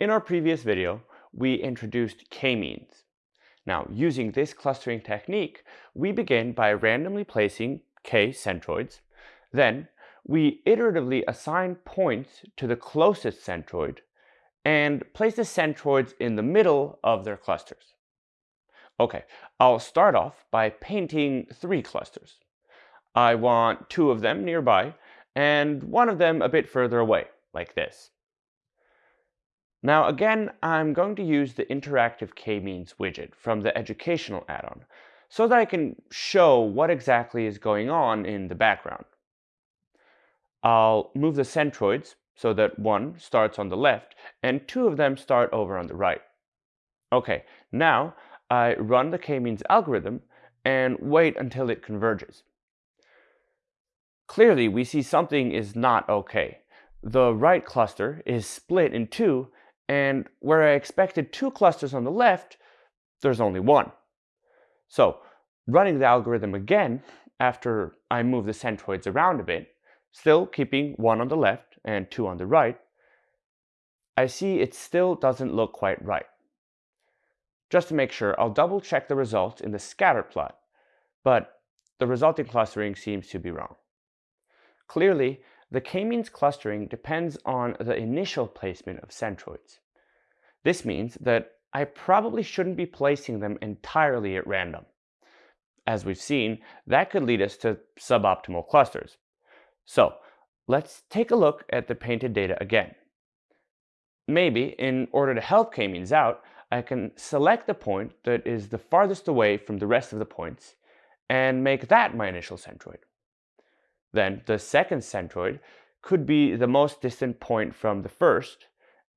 In our previous video, we introduced k-means. Now, using this clustering technique, we begin by randomly placing k centroids. Then, we iteratively assign points to the closest centroid and place the centroids in the middle of their clusters. Okay, I'll start off by painting three clusters. I want two of them nearby and one of them a bit further away, like this. Now again, I'm going to use the interactive k-means widget from the educational add-on so that I can show what exactly is going on in the background. I'll move the centroids so that one starts on the left and two of them start over on the right. Okay, now I run the k-means algorithm and wait until it converges. Clearly, we see something is not okay. The right cluster is split in two and where I expected two clusters on the left, there's only one. So running the algorithm again after I move the centroids around a bit, still keeping one on the left and two on the right, I see it still doesn't look quite right. Just to make sure, I'll double check the results in the scatter plot, but the resulting clustering seems to be wrong. Clearly, the k-means clustering depends on the initial placement of centroids. This means that I probably shouldn't be placing them entirely at random. As we've seen, that could lead us to suboptimal clusters. So let's take a look at the painted data again. Maybe, in order to help k-means out, I can select the point that is the farthest away from the rest of the points and make that my initial centroid. Then the second centroid could be the most distant point from the first,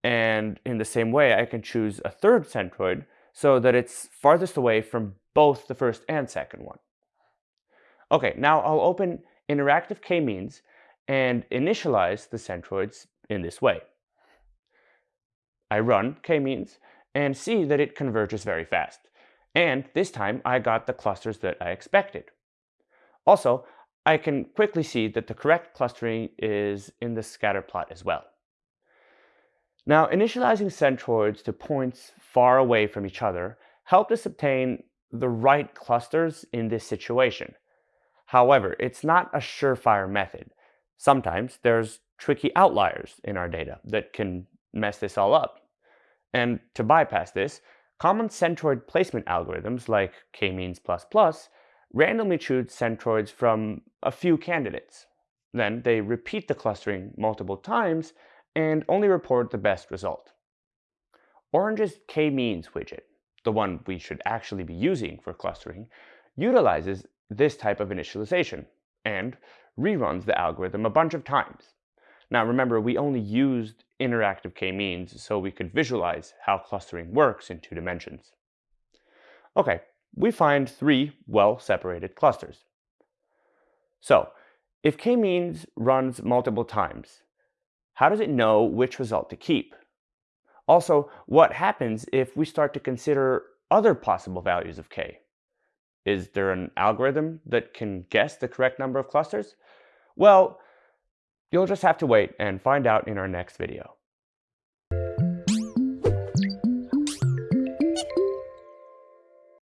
and in the same way I can choose a third centroid so that it's farthest away from both the first and second one. Okay, now I'll open interactive k-means and initialize the centroids in this way. I run k-means and see that it converges very fast. And this time I got the clusters that I expected. Also, I can quickly see that the correct clustering is in the scatter plot as well. Now, initializing centroids to points far away from each other helped us obtain the right clusters in this situation. However, it's not a surefire method. Sometimes there's tricky outliers in our data that can mess this all up. And to bypass this, common centroid placement algorithms like k-means++ randomly choose centroids from a few candidates. Then they repeat the clustering multiple times and only report the best result. Orange's k-means widget, the one we should actually be using for clustering, utilizes this type of initialization and reruns the algorithm a bunch of times. Now remember, we only used interactive k-means so we could visualize how clustering works in two dimensions. Okay, we find three well-separated clusters. So, if k-means runs multiple times, how does it know which result to keep? Also, what happens if we start to consider other possible values of k? Is there an algorithm that can guess the correct number of clusters? Well, you'll just have to wait and find out in our next video.